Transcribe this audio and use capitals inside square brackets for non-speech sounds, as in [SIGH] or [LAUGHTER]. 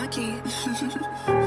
cocky. [LAUGHS]